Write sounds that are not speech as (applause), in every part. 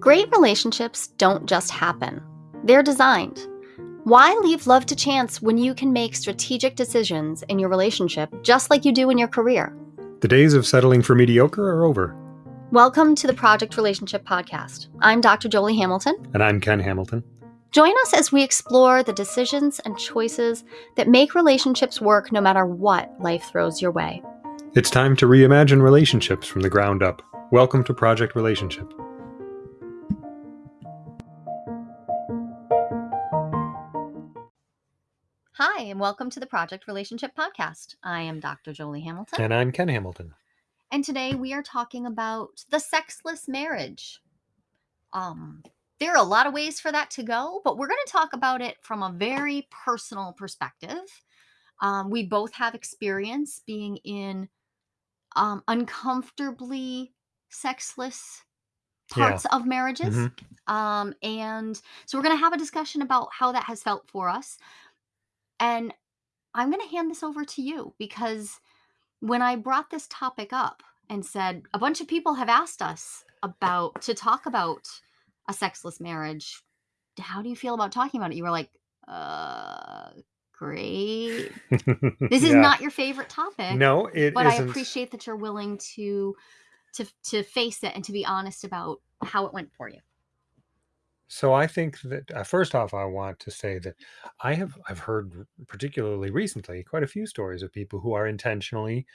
Great relationships don't just happen, they're designed. Why leave love to chance when you can make strategic decisions in your relationship just like you do in your career? The days of settling for mediocre are over. Welcome to the Project Relationship Podcast. I'm Dr. Jolie Hamilton. And I'm Ken Hamilton. Join us as we explore the decisions and choices that make relationships work no matter what life throws your way. It's time to reimagine relationships from the ground up. Welcome to Project Relationship. Hi, and welcome to the Project Relationship Podcast. I am Dr. Jolie Hamilton. And I'm Ken Hamilton. And today we are talking about the sexless marriage. Um, there are a lot of ways for that to go, but we're going to talk about it from a very personal perspective. Um, we both have experience being in um, uncomfortably sexless parts of marriages. Mhm. Um, and so we're going to have a discussion about how that has felt for us. And I'm going to hand this over to you because when I brought this topic up and said a bunch of people have asked us about to talk about a sexless marriage, how do you feel about talking about it? You were like, uh, great. (laughs) This is Yeah. not your favorite topic No, it but I isn't. appreciate that you're willing to to to face it and to be honest about how it went for you. So I think that uh, first off, I want to say that I have I've heard particularly recently quite a few stories of people who are intentionally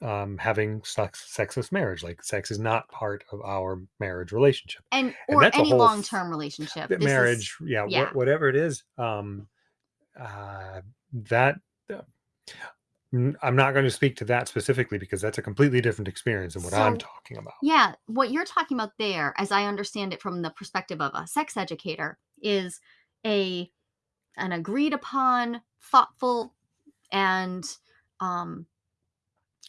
um, having sex, sexless marriage. Like sex is not part of our marriage relationship. And And or that's a any whole long-term relationship. This is- marriage, yeah, yeah. wha- whatever it is, um, uh, that. N- I'm not going to speak to that specifically because that's a completely different experience than what I'm So- talking about. yeah, what you're talking about there, as I understand it from the perspective of a sex educator, is a an agreed upon, thoughtful, and um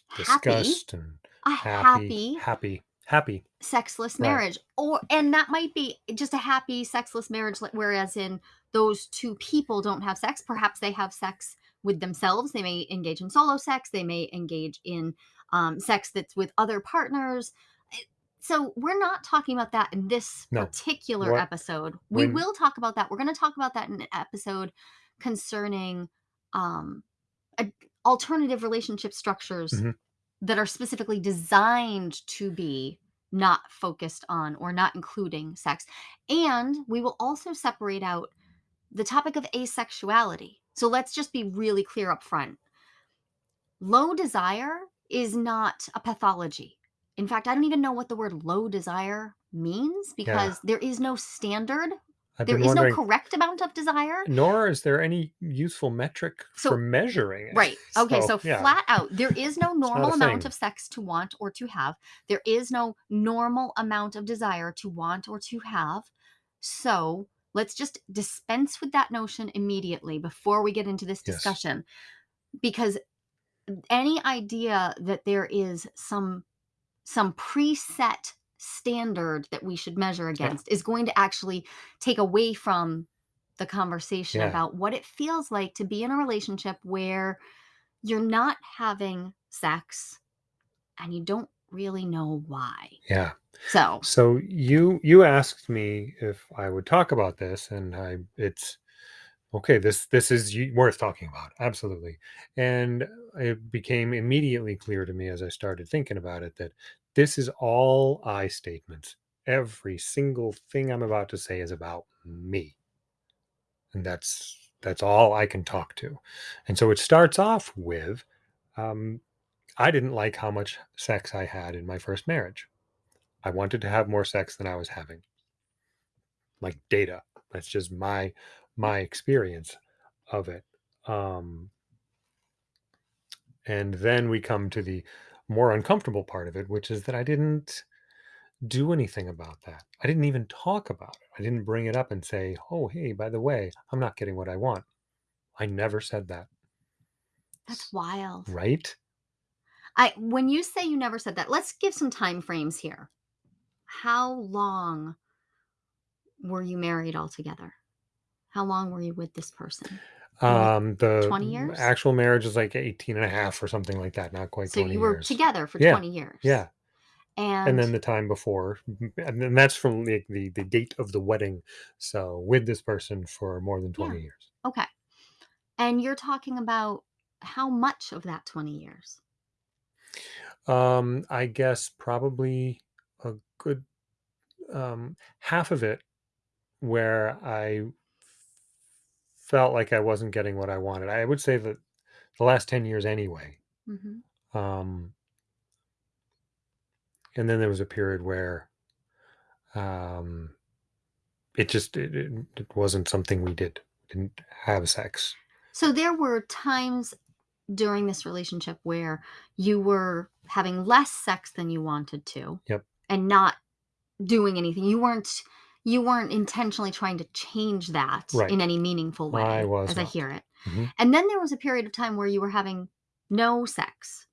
happy, Disgust and a happy, happy happy, happy. sexless Right. marriage or and that might be just a happy sexless marriage like, whereas in those two people don't have sex perhaps they have sex with themselves they may engage in solo sex they may engage in um, sex that's with other partners Eh, so we're not talking about that in this No. particular What- episode we when- will talk about that we're going to talk about that in an episode concerning um, a, alternative relationship structures Mhm. that are specifically designed to be not focused on or not including sex. And we will also separate out the topic of asexuality. So let's just be really clear up front. Low desire is not a pathology. In fact, I don't even know what the word low desire means because there is no standard. I've There is no correct amount of desire. nor is there any useful metric So- for measuring it. Right. (laughs) Okay. So, yeah. flat out, there is no (laughs) normal amount thing. of sex to want or to have. There is no normal amount of desire to want or to have. So let's just dispense with that notion immediately before we get into this Yes. discussion. Because any idea that there is some some preset standard that we should measure against is going to actually take away from the conversation Yeah. about what it feels like to be in a relationship where you're not having sex and you don't really know why. Yeah. So, So you you asked me if I would talk about this, and I it's okay. This this is worth talking about, absolutely. And it became immediately clear to me as I started thinking about it that this is all I statements. Every single thing I'm about to say is about me, and that's that's all I can talk to. And so it starts off with, um, I didn't like how much sex I had in my first marriage. I wanted to have more sex than I was having. Like data. That's just my my experience of it. Um and then we come to the more uncomfortable part of it, which is that I didn't do anything about that. I didn't even talk about it. I didn't bring it up and say, "Oh, hey, by the way, I'm not getting what I want." I never said that, that's wild. right? I when you say you never said that, let's give some time frames here. How long were you married altogether? How long were you with this person? Um the 20 years? actual marriage is like 18 and a half or something like that, not quite So 20 you were years. together for Yeah, 20 years. Yeah. And And then the time before, and then that's from the the the date of the wedding, so with this person for more than yeah, 20 years. okay. And you're talking about how much of that 20 years? Um, I guess probably a good, um, half of it where I felt like I wasn't getting what I wanted. I would say that the last 10 years anyway. Mhm. Um, and then there was a period where, um, it just it it it wasn't something we did. Didn't have sex. So there were times during this relationship where you were having less sex than you wanted to Yep. and not doing anything. You weren't you weren't intentionally trying to change that Right. in any meaningful I way, was as I hear it. Mhm. And then there was a period of time where you were having no sex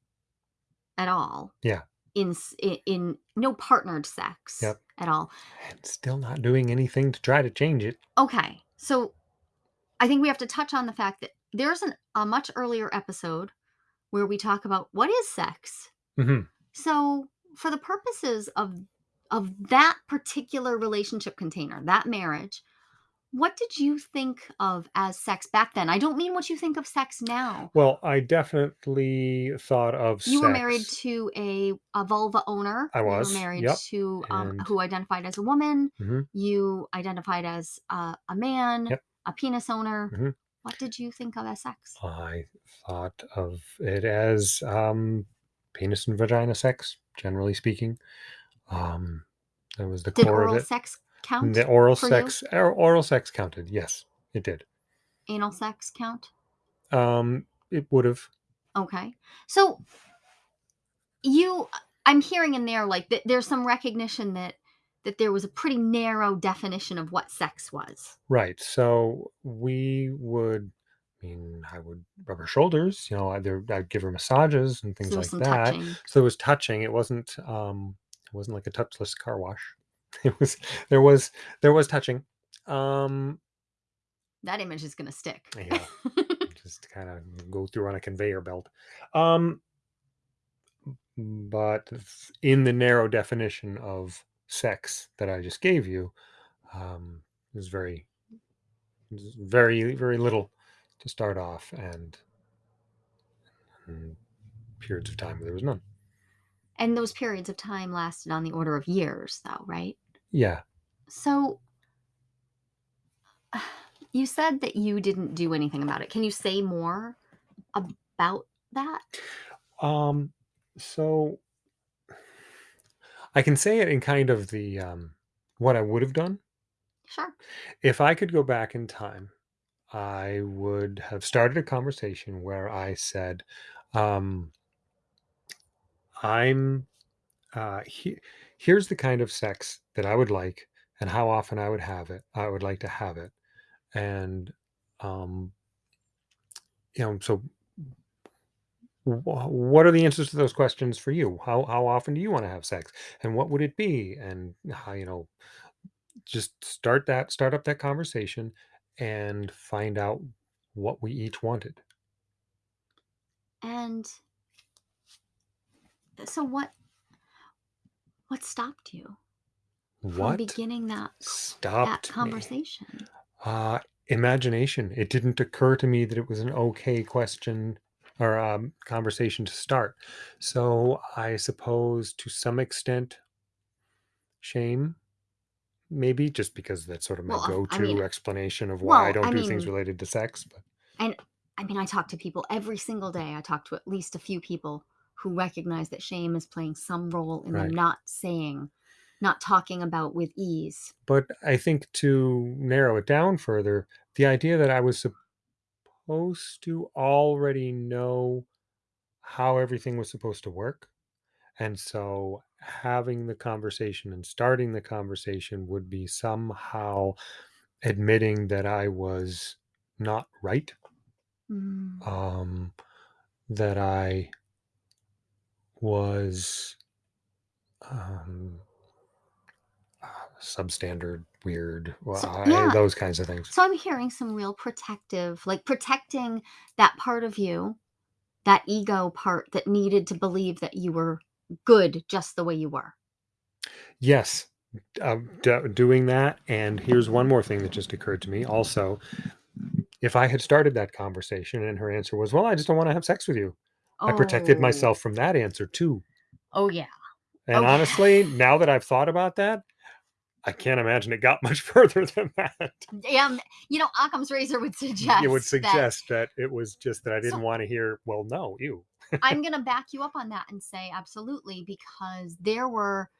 at all Yeah. in s- i- in no partnered sex Yep. at all. And still not doing anything to try to change it. Okay. So I think we have to touch on the fact that there's an, a much earlier episode where we talk about what is sex. Mhm. So for the purposes of of that particular relationship container, that marriage, what did you think of as sex back then? I don't mean what you think of sex now. Well, I definitely thought of You were married to a, a vulva owner. I You were was, married yep, to um, and who identified as a woman. Mhm. You identified as uh, a man, Yep. a penis owner. Mhm. What did you think of as sex? I thought of it as, um, penis and vagina sex, generally speaking. Um, that was the Did core of oral it. sex count the oral you? sex or oral sex counted, yes, it did. Anal sex count? Um, it would've. Okay. So you I'm hearing in there like that there's some recognition that that there was a pretty narrow definition of what sex was. Right, so we would I mean, I would rub her shoulders, you know, either I'd give her massages and So things there was like some that. touching. So it was touching, it wasn't, um, it wasn't like a touchless car wash. (laughs) It was there was there was touching. Um, That image is gonna stick. yeah, (laughs) just kinda go through on a conveyor belt. Um, but in the narrow definition of sex that I just gave you, um, was very very, very little to start off and and periods of time where there was none. and those periods of time lasted on the order of years though, right? Yeah. So (sighs) you said that you didn't do anything about it. Can you say more about that? Um, so I can say it in kind of the, um, what I would have done. Sure. If I could go back in time, I would have started a conversation where I said, um, I'm, uh, he, here's the kind of sex that I would like and how often I would have it. I would like to have it. And, um, you know, so wh- what are the answers to those questions for you? How, how often do you want to have sex and what would it be? And how, you know, just start that, start up that conversation and find out what we each wanted. And so what what stopped you from What beginning that that stopped me? conversation? Uh, imagination. It didn't occur to me that it was an okay question or um, conversation to start. So I suppose to some extent, shame, maybe just because that's sort of my Well, uh, I go-to mean explanation of why I well, don't I do things mean related to sex. But and I mean I talk to people every single day. I talk to at least a few people who recognize that shame is playing some role in them right. not saying, not talking about with ease. But I think to narrow it down further, the idea that I was supposed to already know how everything was supposed to work And so having the conversation and starting the conversation would be somehow admitting that I was not right, Mm. um, that I was um, substandard, weird, well, So yeah, those kinds of things. so I'm hearing some real protective, like protecting that part of you, that ego part that needed to believe that you were good just the way you were. Yes, um, do doing that and here's one more thing that just occurred to me also. If I had started that conversation and her answer was, "Well, I just don't wanna have sex with you," I protected Oh. myself from that answer too. Oh, yeah. And Oh, yeah. honestly, now that I've thought about that, I can't imagine it got (laughs) much further than that. Yeah, you know, Occam's razor would suggest. It would suggest that that it was just that I didn't so wanna hear, "Well, no, ew." I'm (laughs) gonna back you up on that and say absolutely because there were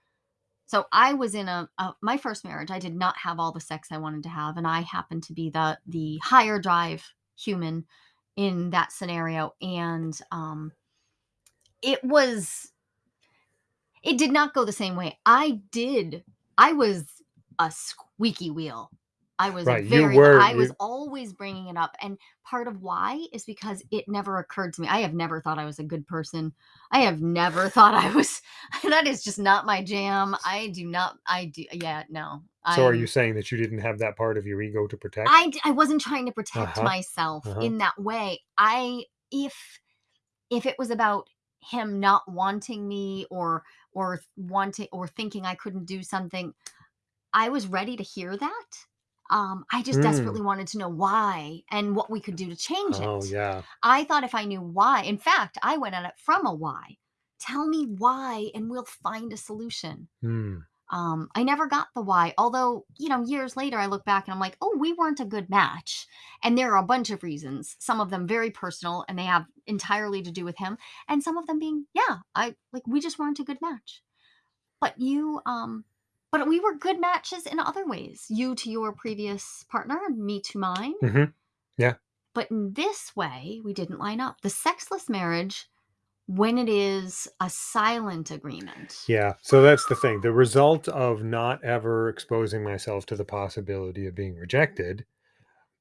so I was in a, a my first marriage. I did not have all the sex I wanted to have, and I happened to be the the higher drive human in that scenario. And um, it was it did not go the same way. I did. I was a squeaky wheel. I was Right, very were I was you always bringing it up, and part of why is because it never occurred to me. I have never thought I was a good person. I have never thought I was (laughs) that is just not my jam. I do not I do yeah, no. so are you saying that you didn't have that part of your ego to protect? I, I wasn't trying to protect Uh-huh, myself uh-huh. in that way. I if if it was about him not wanting me or or wanting or thinking I couldn't do something, I was ready to hear that. Um, I just Mm. desperately wanted to know why and what we could do to change it. Oh, yeah. I thought if I knew why, in fact, I went at it from a why. Tell me why and we'll find a solution. Mm. Um, I never got the why. Although, you know, years later, I look back and I'm like, oh, we weren't a good match. And there are a bunch of reasons, some of them very personal and they have entirely to do with him. And some of them being, yeah, I like, we just weren't a good match. But you, um, but we were good matches in other ways. You to your previous partner, me to mine. Mm-hmm. Yeah. But in this way, we didn't line up. The sexless marriage, when it is a silent agreement, Yeah, so that's the thing. The result of not ever exposing myself to the possibility of being rejected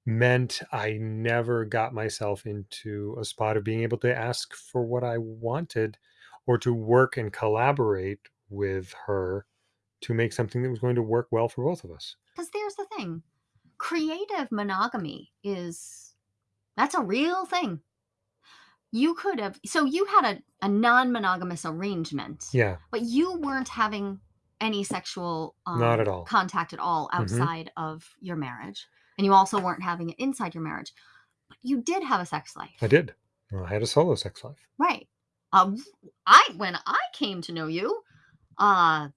meant I never got myself into a spot of being able to ask for what I wanted or to work and collaborate with her to make something that was going to work well for both of us. because there's the thing creative monogamy is that's a real thing. You could have so you had a, a non-monogamous arrangement, Yeah, but you weren't having any sexual not um, at all. contact at all Mhm. outside of your marriage, and you also weren't having it inside your marriage. But you did have a sex life. I did. Well, I had a solo sex life. right? Uh, I when I came to know you, uh,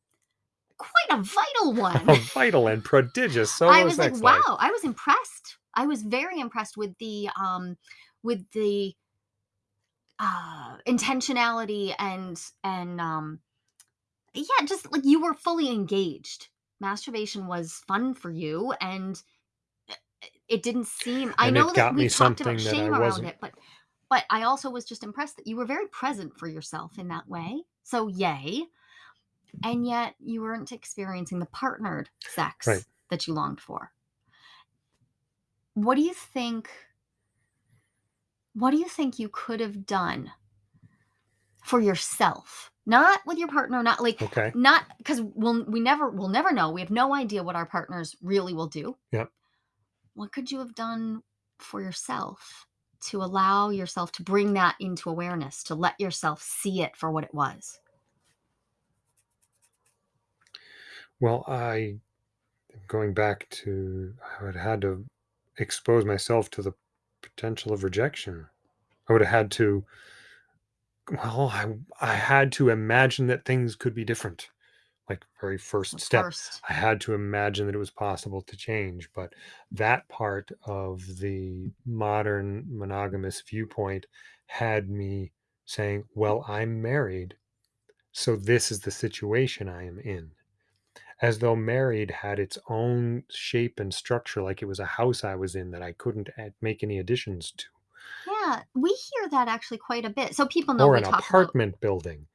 quite a vital (laughs) one. A vital and prodigious (laughs) So I was like, life. wow, I was impressed. I was very impressed with the um with the uh intentionality and and um yeah, just like you were fully engaged. Masturbation was fun for you and it didn't seem I And it know that got we me talked about something I shame around wasn't it, but but I also was just impressed that you were very present for yourself in that way. So yay. And yet you weren't experiencing the partnered right. sex that you longed for. What do you think what do you think you could have done for yourself? Not with your partner, not like Okay. not because we'll we never we'll never know. We have no idea what our partners really will do. Yep. What could you have done for yourself to allow yourself to bring that into awareness, to let yourself see it for what it was? Well, I going back to I would had to expose myself to the potential of rejection. I would have had to well, I I had to imagine that things could be different. Like very first The step. first. I had to imagine that it was possible to change, but that part of the modern monogamous viewpoint had me saying, "Well, I'm married, so this is the situation I am in." As though married had its own shape and structure, like it was a house I was in that I couldn't add make any additions to, Yeah, we hear that actually quite a bit. So people know or we an talk about apartment building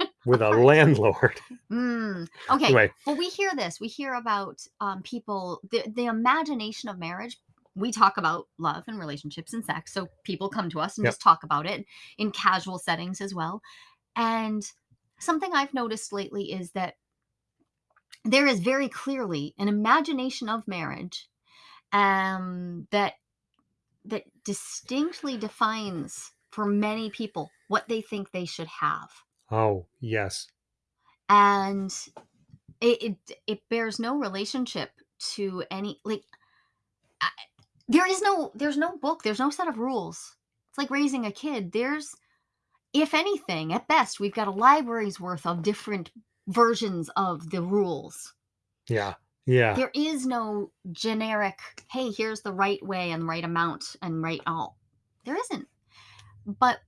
(laughs) with a landlord. (laughs) Mm, okay. Anyway, Well, we hear this. We hear about um, people, the, the imagination of marriage. We talk about love and relationships and sex. So people come to us and yep, just talk about it in casual settings as well. And something I've noticed lately is that there is very clearly an imagination of marriage um, that that distinctly defines for many people what they think they should have. Oh, yes. and it it, it bears no relationship to any like I, there is no there's no book there's no set of rules it's like raising a kid there's if anything at best we've got a library's worth of different versions of the rules Yeah. Yeah. there is no generic hey here's the right way and right amount and right all there isn't but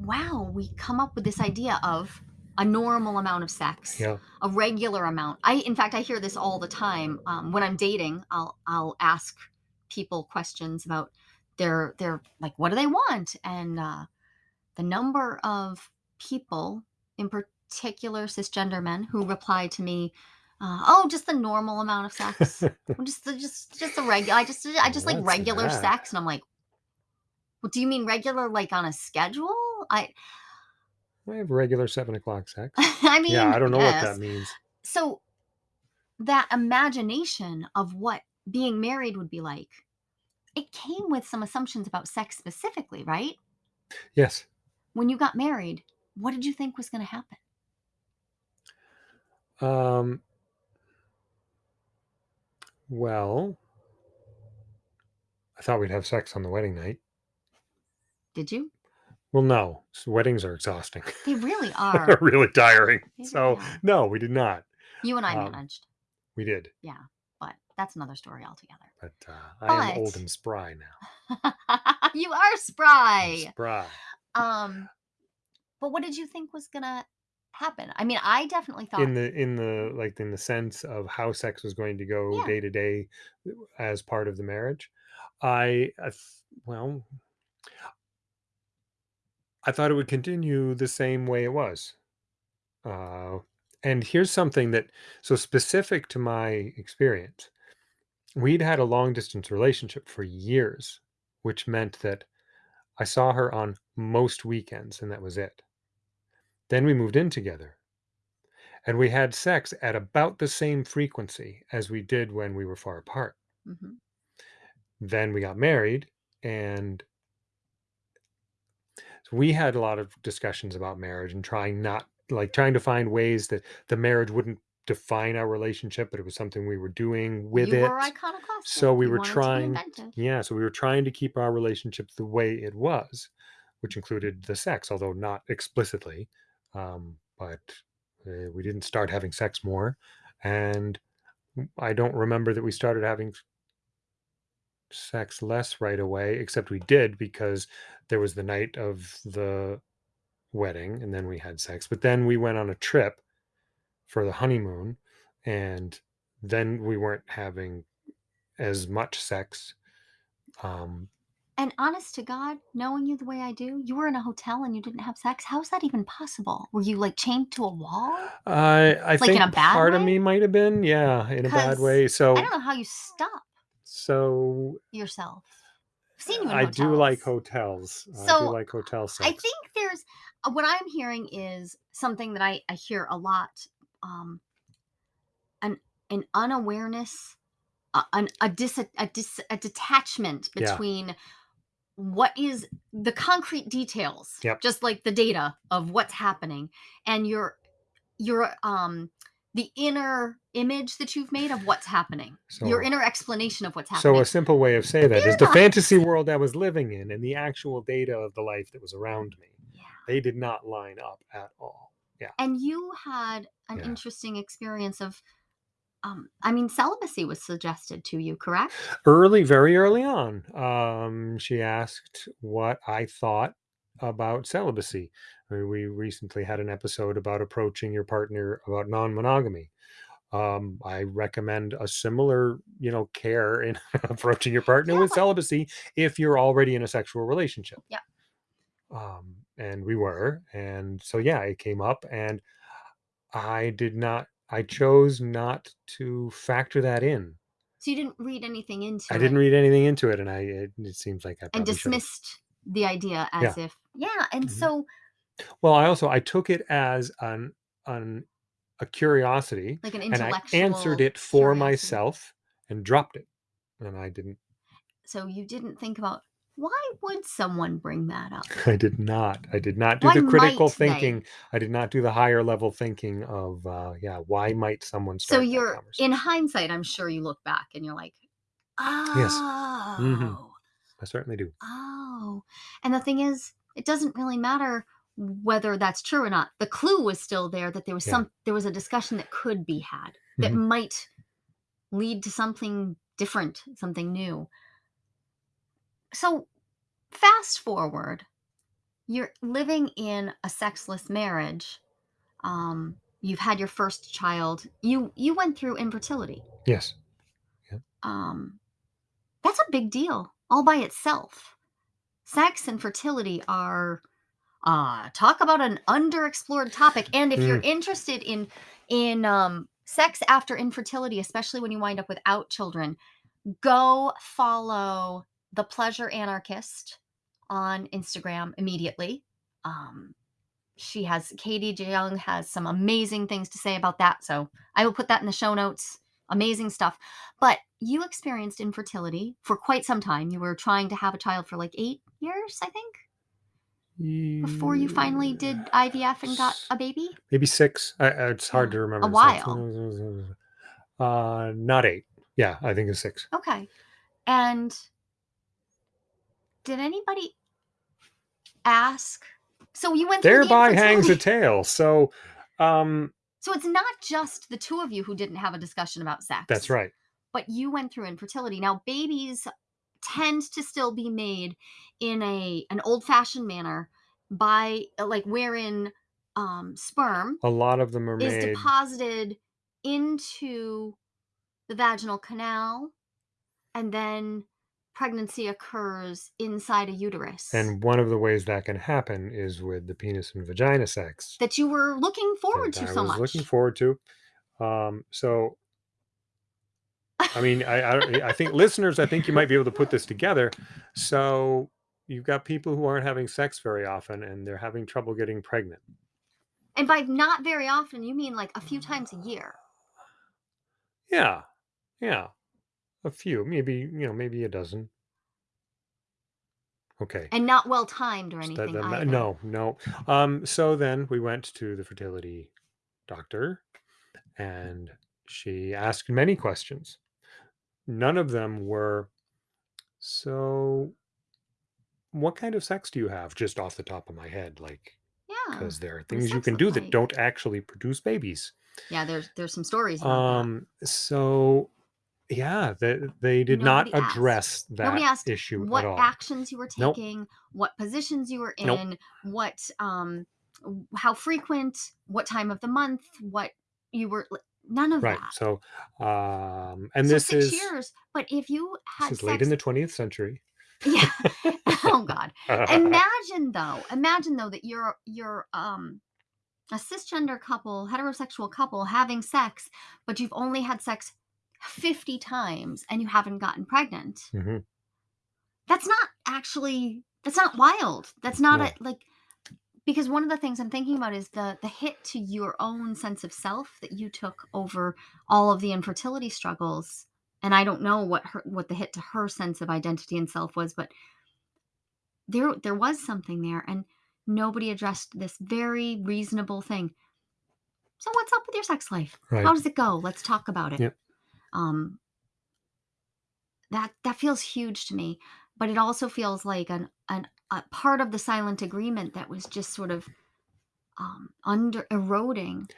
wow we come up with this idea of a normal amount of sex Yeah. a regular amount i in fact i hear this all the time um, when i'm dating i'll i'll ask people questions about their their like what do they want and uh, the number of people in particular cisgender men who reply to me uh, oh just the normal amount of sex (laughs) just the just just the regular i just i just like What's regular that? sex and i'm like well, do you mean regular like on a schedule i I have regular seven o'clock sex. (laughs) i mean Yeah, I don't know what that means. so that imagination of what being married would be like it came with some assumptions about sex specifically right Yes. when you got married what did you think was going to happen Um, well, I thought we'd have sex on the wedding night. did you Well, no, s- weddings are exhausting. they really (laughs) are. They're really tiring. They So, no, we did not. you and i Um, managed We did, Yeah, but that's another story altogether but uh, I am old and spry now. (laughs) you are I'm spry Spry. um but what did you think was gonna happen i mean i definitely thought In the in the like in the sense of how sex was going to go Yeah. day to day as part of the marriage, I, I th- well, I thought it would continue the same way it was. Uh, and here's something that so specific to my experience. We'd had a long distance relationship for years, which meant that I saw her on most weekends and that was it. Then we moved in together and we had sex at about the same frequency as we did when we were far apart. Mhm. Then we got married and we had a lot of discussions about marriage and trying not like trying to find ways that the marriage wouldn't define our relationship, but it was something we were doing with you it. were iconoclastic So we You were trying. Yeah, so we were trying to keep our relationship the way it was, which included the sex, although not explicitly. Um, but uh, we didn't start having sex more. And I don't remember that we started having sex less right away, except we did because there was the night of the wedding and then we had sex. But then we went on a trip for the honeymoon and then we weren't having as much sex. Um, And honest to God, knowing you the way I do, you were in a hotel and you didn't have sex. How is that even possible? Were you like chained to a wall? I I Like, in think a bad part of me might have been, yeah, in a bad 'Cause way. So I don't know how you stop so yourself. I've seen you in I hotels. do like hotels. I do So, like hotel I sex. think there's uh, what I'm hearing is something that I, I hear a lot um, an an unawareness, uh, an, a, dis, a, dis, a detachment Yeah. between what is the concrete details, Yep. just like the data of what's happening, and your your um the inner image that you've made of what's happening, your inner explanation of what's happening. so a simple way of saying that is the fantasy world I was living in and the actual data of the life that was around me. yeah. They did not line up at all. Yeah. And you had an Yeah. interesting experience of, um, I mean, celibacy was suggested to you, correct? Early, very early on, um, she asked what I thought about celibacy. I mean, we recently had an episode about approaching your partner about non-monogamy. Um, I recommend a similar, you know, care in (laughs) approaching your partner Yeah, with celibacy if you're already in a sexual relationship. Yeah. Um, and we were, and so yeah, it came up, and I did not. I chose not to factor that in. So you didn't read anything into it? I it didn't read anything into it, and I it, it seems like I and probably should have. dismissed the idea as if, yeah. And Mhm. so, Well, I also I took it as an an a curiosity, like an and I intellectual. answered it for curiosity. myself and dropped it, and I didn't. So you didn't think about Why would someone bring that up? I did not. I did not do Why the critical might they? thinking. I did not do the higher level thinking of, uh, yeah, why might someone So start that you're in conversation? hindsight, I'm sure you look back and you're like, Yes. Mhm. "Oh, I certainly do. oh." And the thing is, it doesn't really matter whether that's true or not. The clue was still there that there was Yeah. some there was a discussion that could be had that Mhm. might lead to something different, something new. So, fast forward, you're living in a sexless marriage. Um, you've had your first child. You you went through infertility. Yes. Yeah. Um, that's a big deal all by itself. Sex and fertility are uh talk about an underexplored topic. And if you're Mm, interested in in um sex after infertility, especially when you wind up without children, go follow the pleasure anarchist on Instagram immediately. Um she has Katie Jeong has some amazing things to say about that. So I will put that in the show notes. Amazing stuff. But you experienced infertility for quite some time. You were trying to have a child for like eight years, I think, before you finally did. IVF and got a baby. Maybe six. I, it's hard Yeah, to remember. Like, while. (laughs) uh, not eight. Yeah, I think it's six. Okay. And did anybody ask? So you went through the Thereby hangs a (laughs) tale. So, um, So it's not just the two of you who didn't have a discussion about sex. that's right. but you went through infertility. Now, babies tend to still be made in a an old-fashioned manner by like wherein um, sperm A lot of them are is made. deposited into the vaginal canal, and then pregnancy occurs inside a uterus. And one of the ways that can happen is with the penis and vagina sex that you were looking forward that to I so was much. looking forward to. Um, so, I mean, I, I I think listeners, I think you might be able to put this together. So you've got people who aren't having sex very often, and they're having trouble getting pregnant. and by not very often, you mean like a few times a year. Yeah, yeah, a few, maybe you know, maybe a dozen. Okay. And not well timed or So that- anything that no, no. Um, so then we went to the fertility doctor, and she asked many questions. None of them were so. What kind of sex do you have? Just off the top of my head, like Yeah. because there are things you can do that don't actually produce babies. Yeah, there's there's some stories about Um, so yeah, they, they did not Nobody asked. address that. Asked issue what at all. actions you were Nope. taking, what positions you were Nope. in, what um how frequent, what time of the month, what you were none of Right. that. So, um, and so this six is years, but if you this had is late in the 20th century. Yeah. (laughs) (laughs) oh god. (laughs) Imagine though, imagine though that you're you're um a cisgender couple, heterosexual couple having sex, but you've only had sex 50 times and you haven't gotten pregnant. Mhm. That's not actually that's not wild. That's not No. a like because one of the things I'm thinking about is the the hit to your own sense of self that you took over all of the infertility struggles. And I don't know what her what the hit to her sense of identity and self was, but there there was something there and nobody addressed this very reasonable thing. So what's up with your sex life? Right. How does it go? Let's talk about it. Yep. Um that that feels huge to me, but it also feels like an an a part of the silent agreement that was just sort of um, under eroding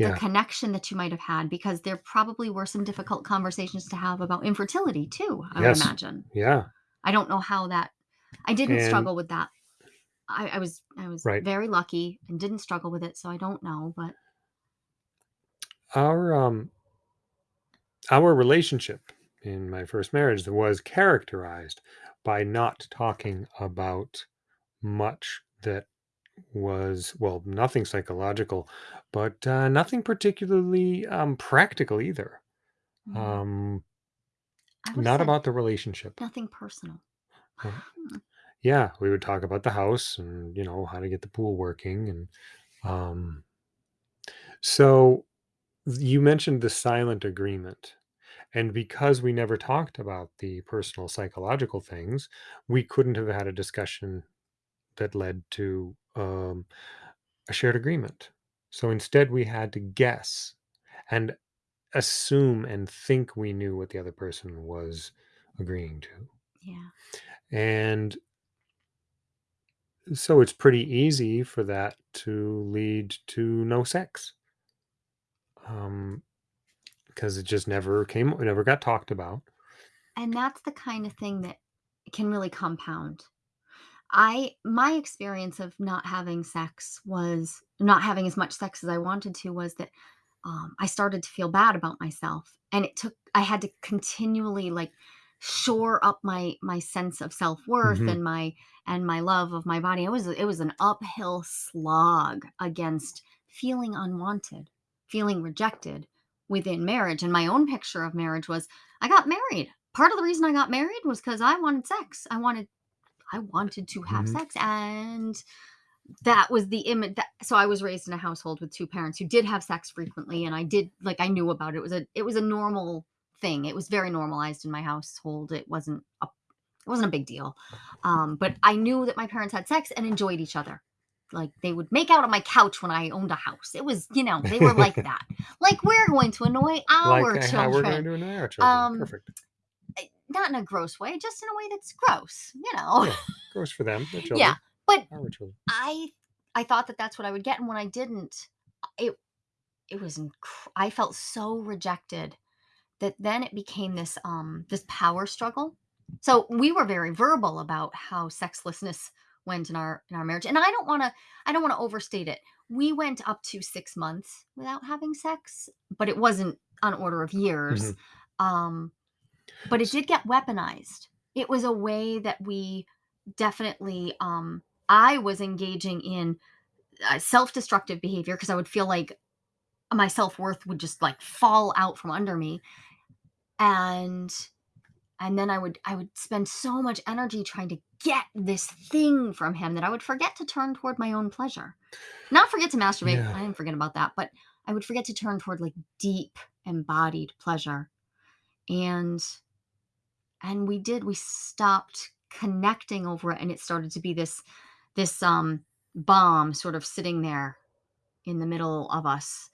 the Yeah. connection that you might have had because there probably were some difficult conversations to have about infertility too. I Yes. would imagine. Yeah. I don't know how that. I didn't And- struggle with that. I, I was I was Right. very lucky and didn't struggle with it, so I don't know. But Our um our relationship in my first marriage was characterized by not talking about much that was well nothing psychological but uh, nothing particularly um, practical either mm, um, I not said about the relationship nothing personal. Uh, Hmm. yeah we would talk about the house and you know how to get the pool working and um, so you mentioned the silent agreement And because we never talked about the personal psychological things, we couldn't have had a discussion that led to um, a shared agreement. So instead, we had to guess and assume and think we knew what the other person was agreeing to. Yeah. And so it's pretty easy for that to lead to no sex. Um, because it just never came, it never got talked about. And that's the kind of thing that can really compound. I my experience of not having sex was not having as much sex as I wanted to was that um, I started to feel bad about myself, and it took I had to continually like shore up my my sense of self worth hmm and my and my love of my body. It was it was an uphill slog against feeling unwanted, feeling rejected within marriage. And my own picture of marriage was I got married. Part of the reason I got married was because I wanted sex. I wanted I wanted to have hmm sex and that was the image that so I was raised in a household with two parents who did have sex frequently and I did like I knew about it. It was a it was a normal thing. It was very normalized in my household. It wasn't a it wasn't a big deal. Um, but I knew that my parents had sex and enjoyed each other. Like they would make out on my couch when I owned a house. It was, you know, they were like (laughs) that. Like we're going to annoy like our uh, how we're going to annoy our children. Um, Perfect. eh, not in a gross way, just in a way that's gross, you know. Yeah, gross for them, their (laughs) yeah. But children. I I thought that that's what I would get, and when I didn't, it it was inc I felt so rejected that then it became this, um, this power struggle. So, we were very verbal about how sexlessness went in our in our marriage, and I don't wanna I don't wanna overstate it. We went up to 6 months without having sex, but it wasn't on order of years. Mhm. Um, but it did get weaponized. It was a way that we definitely, um I was engaging in uh, self-destructive behavior because I would feel like my self-worth would just like fall out from under me and and then I would I would spend so much energy trying to get this thing from him that I would forget to turn toward my own pleasure. Not forget to masturbate, yeah, I didn't forget about that, but I would forget to turn toward like deep embodied pleasure. And and we did we stopped connecting over it and it started to be this this um bomb sort of sitting there in the middle of us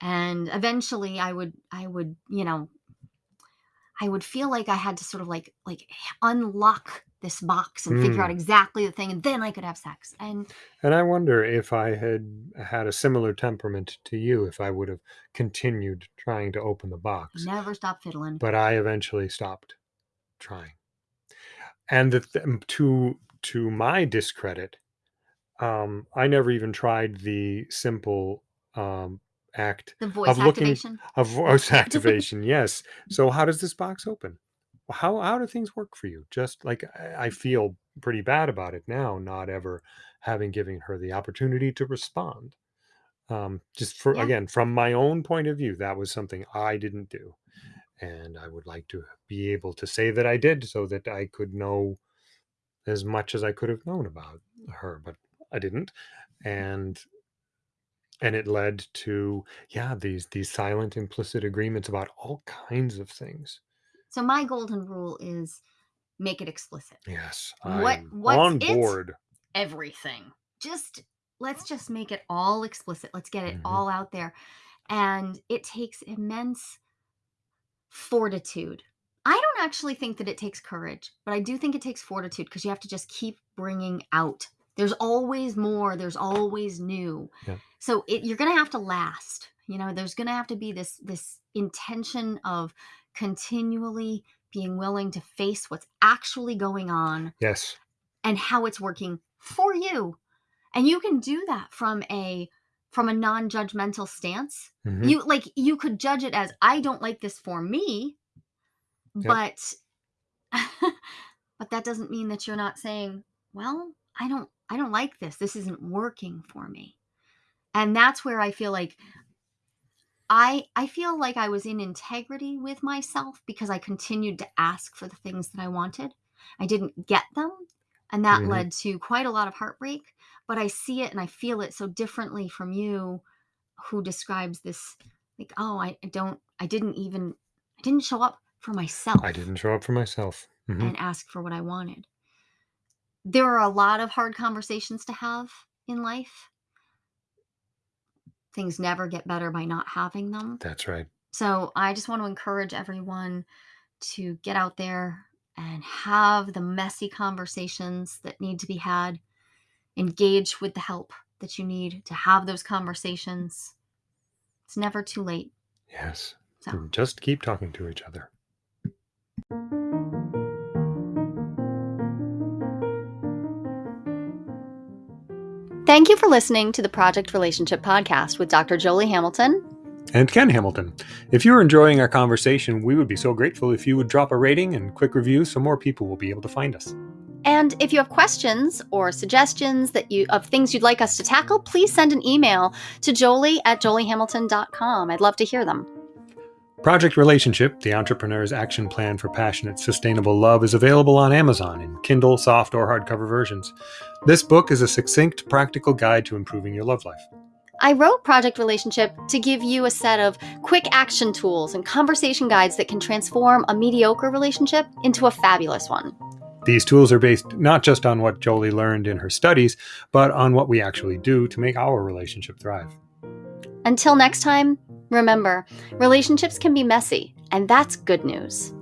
and eventually i would i would you know i would feel like i had to sort of like like unlock this box and figure out mm. exactly the thing and then i could have sex and And I wonder if I had had a similar temperament to you, if I would have continued trying to open the box, never stopped fiddling but I eventually stopped trying. And the th to to my discredit, um, I never even tried the simple, um, act the voice of looking activation of voice (laughs) activation, yes. (laughs) So how does this box open? How how do things work for you? Just like I I feel pretty bad about it now, not ever having given her the opportunity to respond. Um, just for yeah again, from my own point of view, that was something I didn't do. And I would like to be able to say that I did so that I could know as much as I could have known about her, but I didn't. And and it led to yeah, these these silent implicit agreements about all kinds of things. so my golden rule is make it explicit Yes, what am what's on it board. everything just let's just make it all explicit let's get it Mhm. all out there and it takes immense fortitude. I don't actually think that it takes courage, but I do think it takes fortitude because you have to just keep bringing out. There's always more, there's always new. Yeah. So it, you're going to have to last. You know, there's going to have to be this this intention of continually being willing to face what's actually going on Yes. and how it's working for you. And you can do that from a from a non-judgmental stance. Mhm. You like you could judge it as I don't like this for me, Yep. but (laughs) but that doesn't mean that you're not saying, well, I don't I don't like this. This isn't working for me. And that's where I feel like I I feel like I was in integrity with myself because I continued to ask for the things that I wanted. I didn't get them, and that Mhm. led to quite a lot of heartbreak, but I see it and I feel it so differently from you who describes this like, "Oh, I I don't I didn't even I didn't show up for myself. I didn't show up for myself. Mhm. and ask for what I wanted. There are a lot of hard conversations to have in life. Things never get better by not having them. That's right. So I just want to encourage everyone to get out there and have the messy conversations that need to be had. Engage with the help that you need to have those conversations. It's never too late. Yes. So. Just keep talking to each other. Thank you for listening to the Project Relationship Podcast with Dr. Jolie Hamilton. And Ken Hamilton. If you're enjoying our conversation, we would be so grateful if you would drop a rating and quick review so more people will be able to find us. And if you have questions or suggestions that you of things you'd like us to tackle, please send an email to jolie at joliehamilton.com. I'd love to hear them. Project Relationship, the entrepreneur's action plan for passionate, sustainable love, is available on Amazon in Kindle, soft, or hardcover versions. This book is a succinct, practical guide to improving your love life. I wrote Project Relationship to give you a set of quick action tools and conversation guides that can transform a mediocre relationship into a fabulous one. These tools are based not just on what Jolie learned in her studies, but on what we actually do to make our relationship thrive. Until next time, remember relationships can be messy, and that's good news.